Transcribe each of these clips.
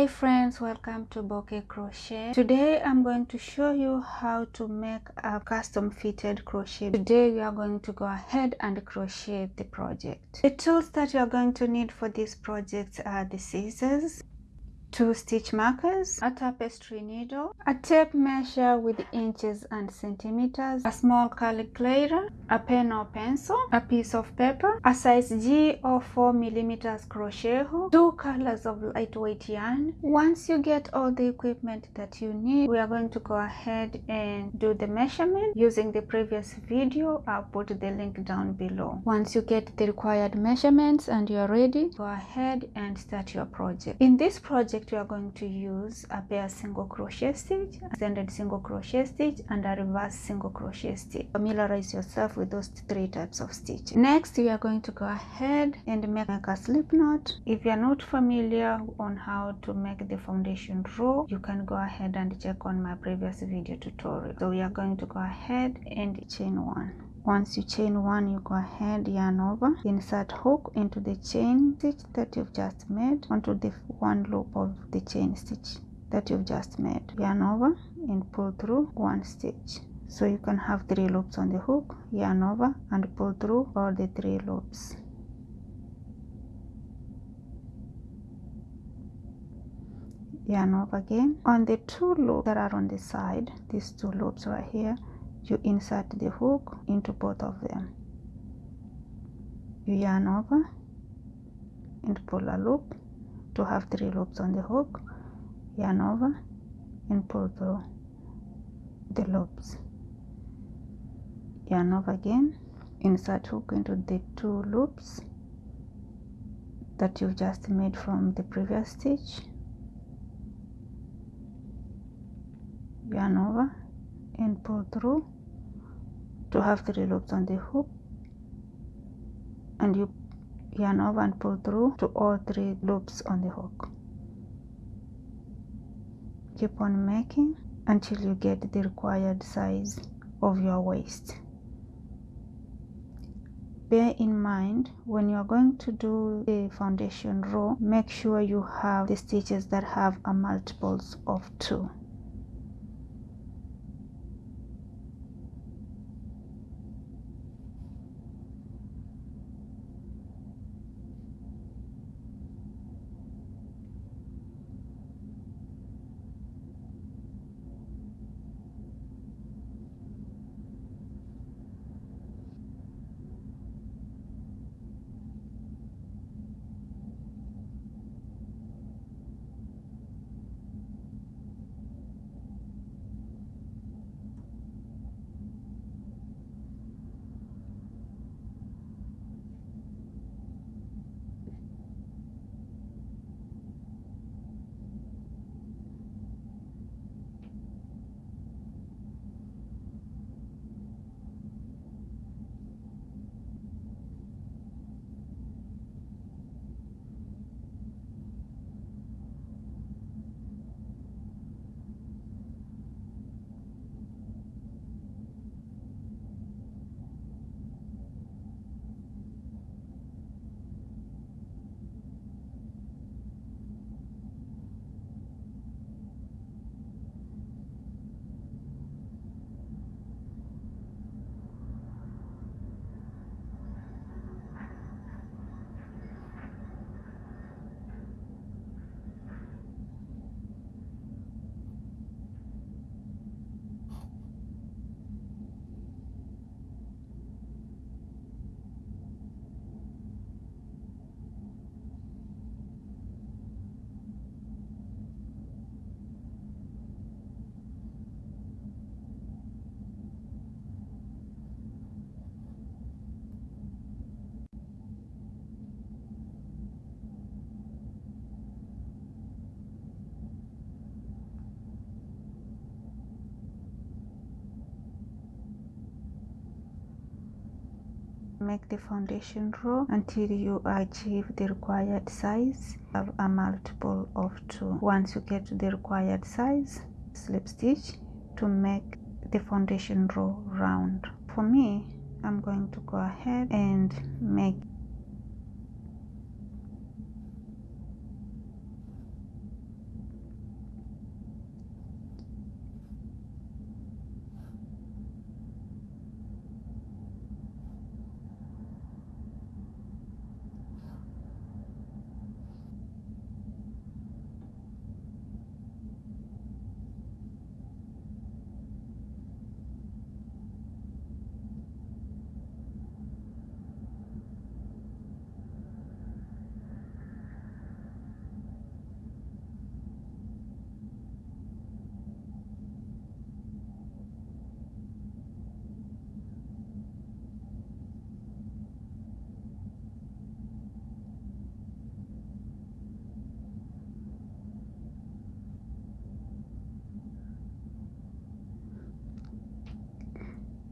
Hey friends, welcome to Bouquet Crochet. Today I'm going to show you how to make a custom fitted crochet. Today we are going to go ahead and crochet the project. The tools that you are going to need for this project are the scissors, two stitch markers, a tapestry needle, a tape measure with inches and centimeters, a small calculator, a pen or pencil, a piece of paper, a size G or 4 millimeters crochet hook, two colors of lightweight yarn. Once you get all the equipment that you need, we are going to go ahead and do the measurement using the previous video. I'll put the link down below. Once you get the required measurements and you're ready, go ahead and start your project. In this project, we are going to use a pair single crochet stitch, extended single crochet stitch, and a reverse single crochet stitch. Familiarize yourself with those three types of stitch. Next, we are going to go ahead and make a slip knot. If you are not familiar on how to make the foundation row, you can go ahead and check on my previous video tutorial. So we are going to go ahead and chain one once you chain one you go ahead yarn over. Insert hook into the chain stitch that you've just made onto the one loop of the chain stitch that you've just made. Yarn over and pull through one stitch. So you can have three loops on the hook yarn over and pull through all the three loops. Yarn over again. On the two loops that are on the side these two loops right here you insert the hook into both of them. You yarn over and pull a loop to have three loops on the hook. Yarn over and pull through the loops. Yarn over again insert hook into the two loops that you've just made from the previous stitch. Yarn over and pull through to have three loops on the hook and you yarn over and pull through to all three loops on the hook. Keep on making until you get the required size of your waist. Bear in mind when you are going to do the foundation row make sure you have the stitches that have a multiples of two make the foundation row until you achieve the required size of a multiple of two. Once you get to the required size slip stitch to make the foundation row round. For me i'm going to go ahead and make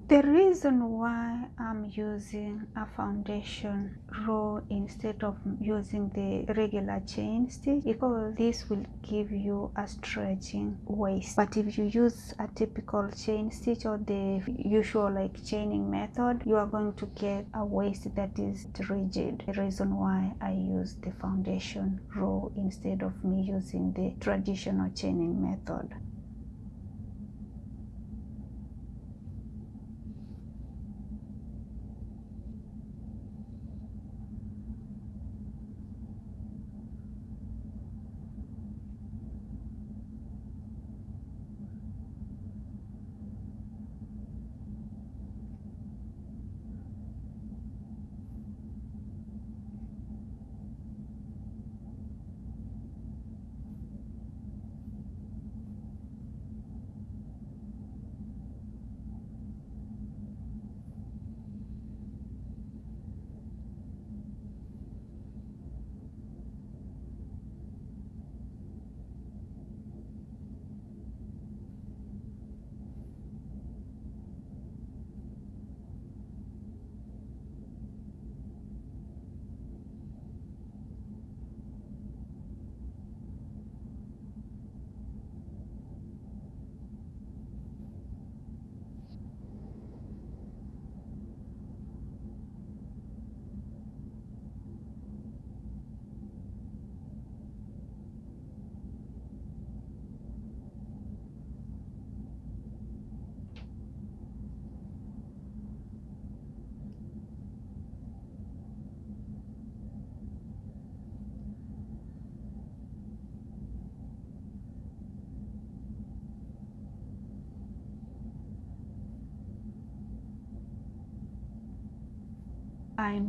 The reason why I'm using a foundation row instead of using the regular chain stitch is because this will give you a stretching waist. But if you use a typical chain stitch or the usual like chaining method, you are going to get a waist that is rigid. The reason why I use the foundation row instead of me using the traditional chaining method. I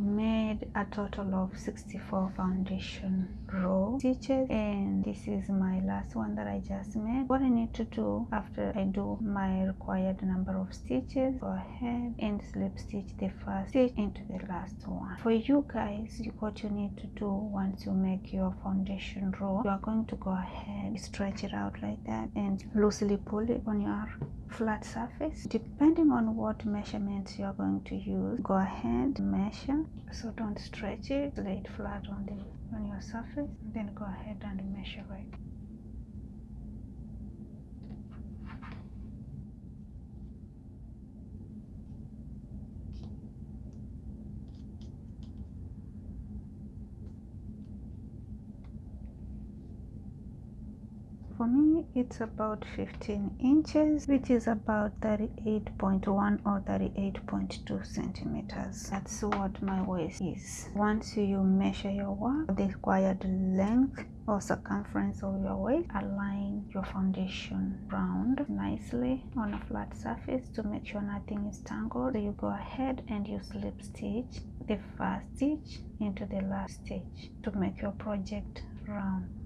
made a total of 64 foundation row stitches and this is my last one that I just made. What I need to do after I do my required number of stitches, go ahead and slip stitch the first stitch into the last one. For you guys, what you need to do once you make your foundation row, you are going to go ahead, stretch it out like that and loosely pull it on your flat surface depending on what measurements you're going to use go ahead measure so don't stretch it lay it flat on the on your surface then go ahead and measure it for me it's about 15 inches which is about 38.1 or 38.2 centimeters. That's what my waist is. Once you measure your work the required length or circumference of your waist align your foundation round nicely on a flat surface to make sure nothing is tangled. So you go ahead and you slip stitch the first stitch into the last stitch to make your project round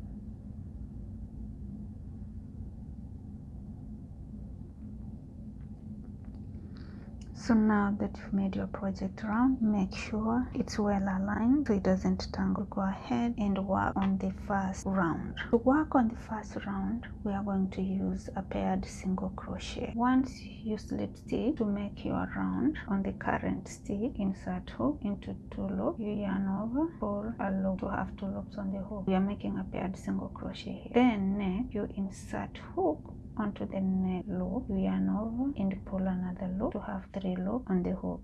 So now that you've made your project round, make sure it's well aligned so it doesn't tangle. Go ahead and work on the first round. To work on the first round, we are going to use a paired single crochet. Once you slip stitch to make your round on the current stitch, insert hook into two loops, you yarn over, pull a loop to have two loops on the hook. We are making a paired single crochet here. Then next, you insert hook onto the next loop yarn over and pull another loop to have three loops on the hook.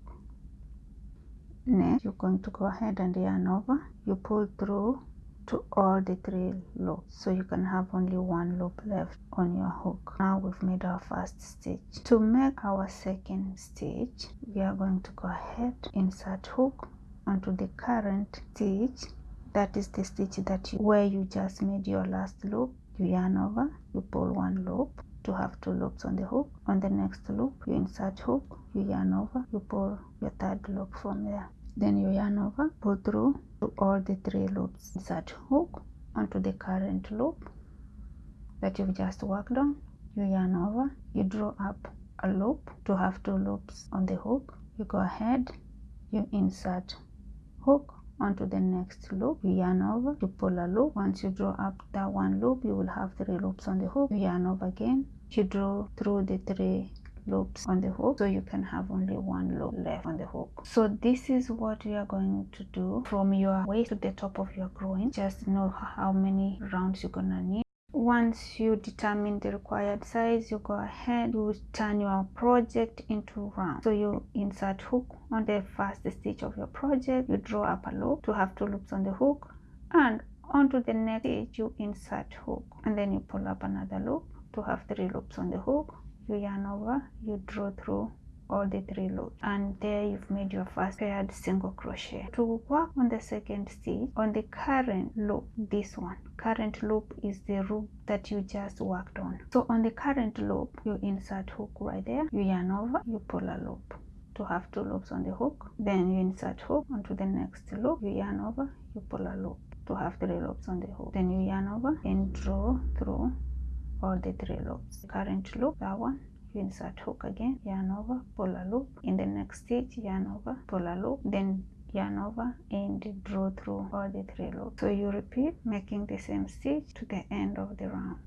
Next you're going to go ahead and yarn over you pull through to all the three loops so you can have only one loop left on your hook. Now we've made our first stitch. To make our second stitch we are going to go ahead insert hook onto the current stitch. That is the stitch that you where you just made your last loop you yarn over you pull one loop to have two loops on the hook. On the next loop you insert hook. You yarn over you pull your third loop from there. Then you yarn over pull through to all the three loops. Insert hook onto the current loop that you've just worked on. You yarn over you draw up a loop to have two loops on the hook. You go ahead you insert hook onto the next loop you yarn over pull a loop. Once you draw up that one loop you will have three loops on the hook. You yarn over again. You draw through the three loops on the hook so you can have only one loop left on the hook. So this is what you are going to do from your waist to the top of your groin. Just know how many rounds you're gonna need once you determine the required size you go ahead you turn your project into round. So you insert hook on the first stitch of your project. You draw up a loop to have two loops on the hook. And onto the next stitch you insert hook. And then you pull up another loop to have three loops on the hook. You yarn over you draw through all the three loops and there you've made your first paired single crochet. To work on the second stitch on the current loop this one current loop is the loop that you just worked on. So on the current loop you insert hook right there you yarn over you pull a loop to have two loops on the hook then you insert hook onto the next loop you yarn over you pull a loop to have three loops on the hook. Then you yarn over and draw through all the three loops. Current loop that one insert hook again yarn over pull a loop in the next stitch yarn over pull a loop then yarn over and draw through all the three loops. So you repeat making the same stitch to the end of the round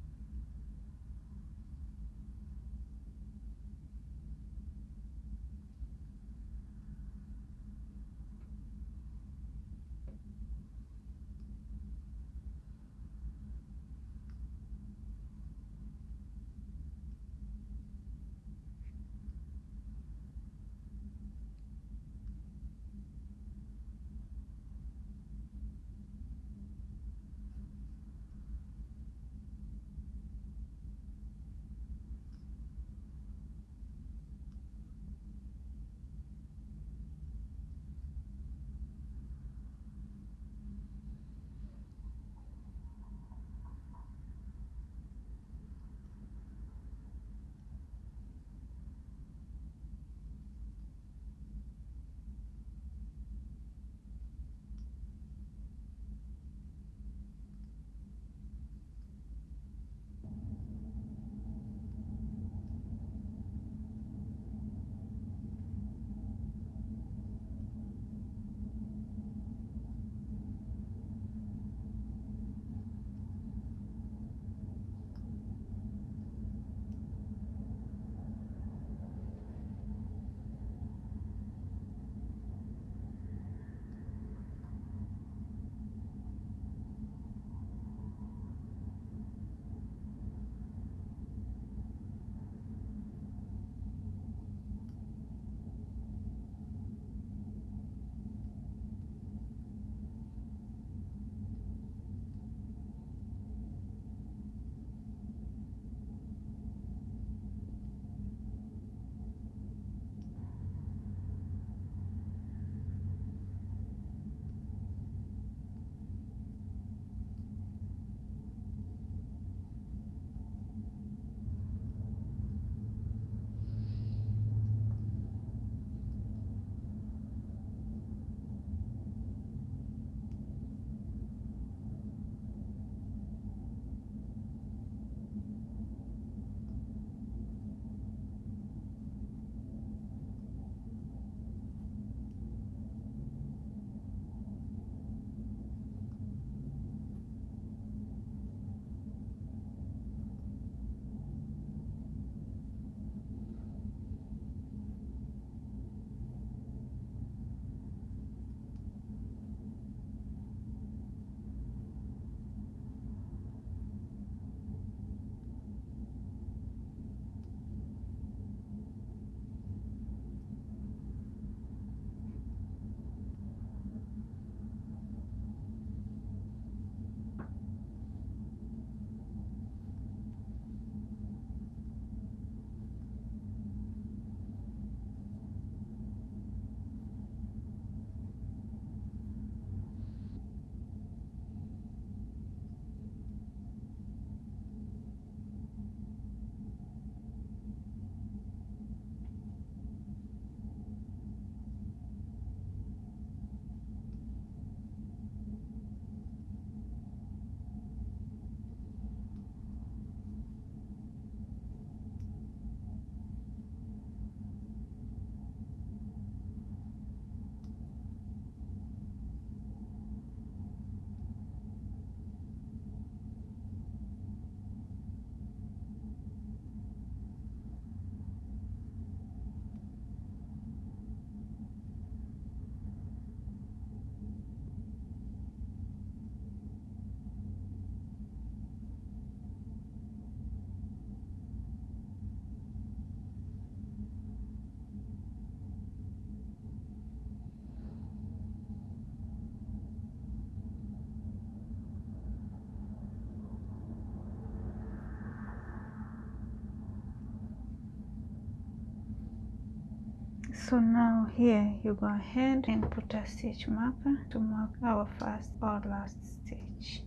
so now here you go ahead and put a stitch marker to mark our first or last stitch.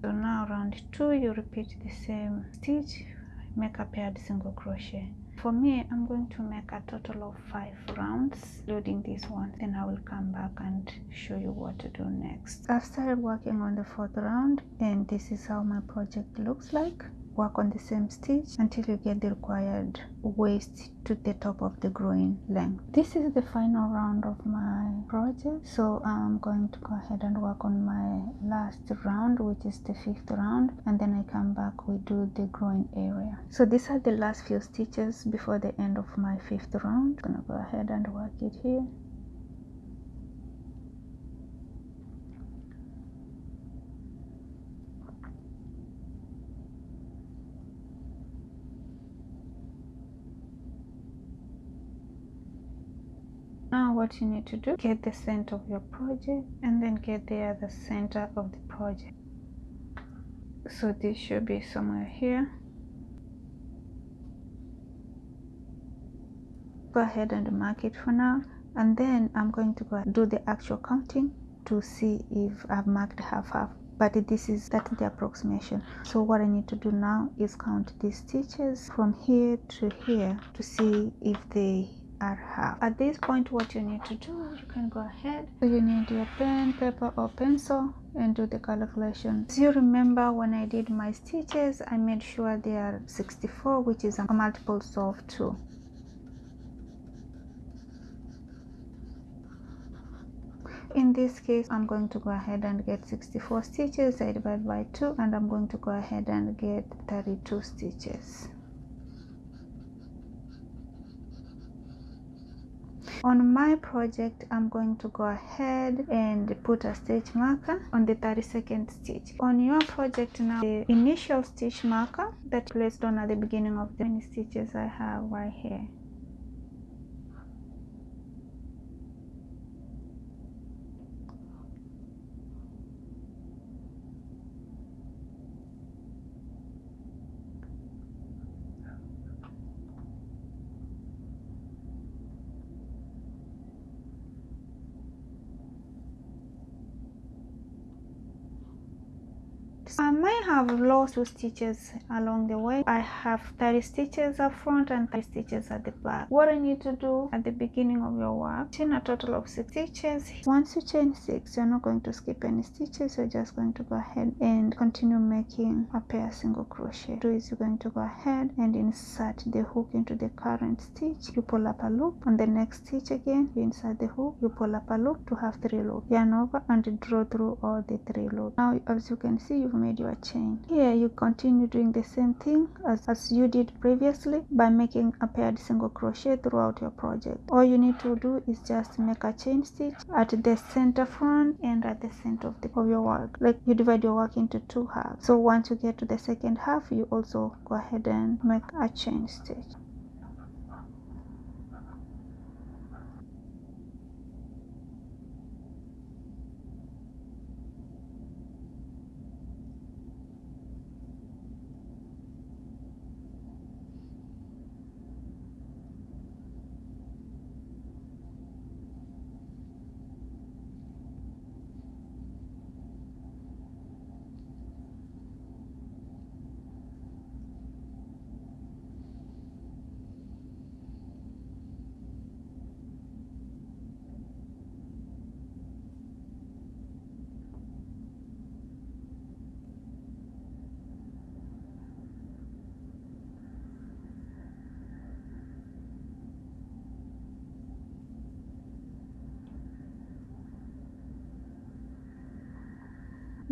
So now round two you repeat the same stitch. Make a paired single crochet. For me i'm going to make a total of five rounds including this one then i will come back and show you what to do next. I've started working on the fourth round and this is how my project looks like work on the same stitch until you get the required waist to the top of the groin length. This is the final round of my project so i'm going to go ahead and work on my last round which is the fifth round and then i come back we do the groin area. So these are the last few stitches before the end of my fifth round. I'm gonna go ahead and work it here now what you need to do. Get the center of your project and then get the other center of the project. So this should be somewhere here. Go ahead and mark it for now. And then I'm going to go do the actual counting to see if I've marked half half. But this is that's the approximation. So what I need to do now is count these stitches from here to here to see if they half. At this point what you need to do you can go ahead. So you need your pen paper or pencil and do the calculation. As you remember when i did my stitches i made sure they are 64 which is a multiple of 2 in this case i'm going to go ahead and get 64 stitches i divide by 2 and i'm going to go ahead and get 32 stitches on my project i'm going to go ahead and put a stitch marker on the 32nd stitch. On your project now the initial stitch marker that placed on at the beginning of the many stitches i have right here I might have lost two stitches along the way. I have 30 stitches up front and 30 stitches at the back. What I need to do at the beginning of your work, chain a total of 6 stitches. Once you chain 6, you're not going to skip any stitches. You're just going to go ahead and continue making a pair single crochet. Do is you're going to go ahead and insert the hook into the current stitch. You pull up a loop. On the next stitch again, you insert the hook. You pull up a loop to have 3 loops. Yarn over and draw through all the 3 loops. Now, as you can see, you've made your chain here you continue doing the same thing as, as you did previously by making a paired single crochet throughout your project. All you need to do is just make a chain stitch at the center front and at the center of, the, of your work. Like you divide your work into two halves. So once you get to the second half you also go ahead and make a chain stitch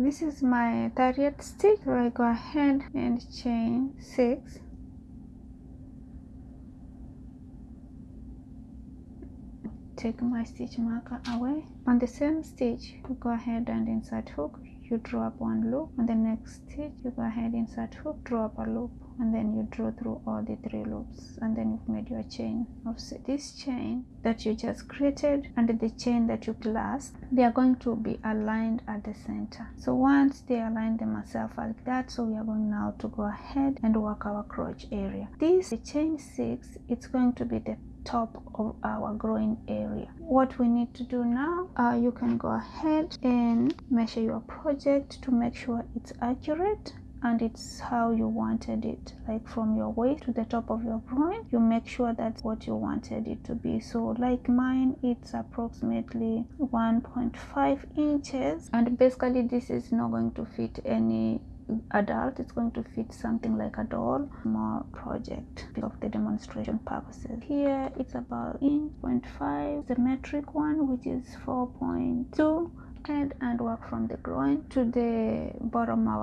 this is my 30th stitch so I go ahead and chain 6 take my stitch marker away. On the same stitch you go ahead and insert hook. You draw up one loop. On the next stitch you go ahead insert hook draw up a loop and then you draw through all the three loops and then you've made your chain of this chain that you just created and the chain that you last they are going to be aligned at the center. So once they align themselves like that so we are going now to go ahead and work our crotch area. This the chain six it's going to be the top of our groin area. What we need to do now uh, you can go ahead and measure your project to make sure it's accurate and it's how you wanted it like from your waist to the top of your groin you make sure that's what you wanted it to be. So like mine it's approximately 1.5 inches. And basically this is not going to fit any adult. It's going to fit something like a doll. More project of the demonstration purposes. Here it's about 0.5 the metric one which is 4.2 head and work from the groin to the bottom of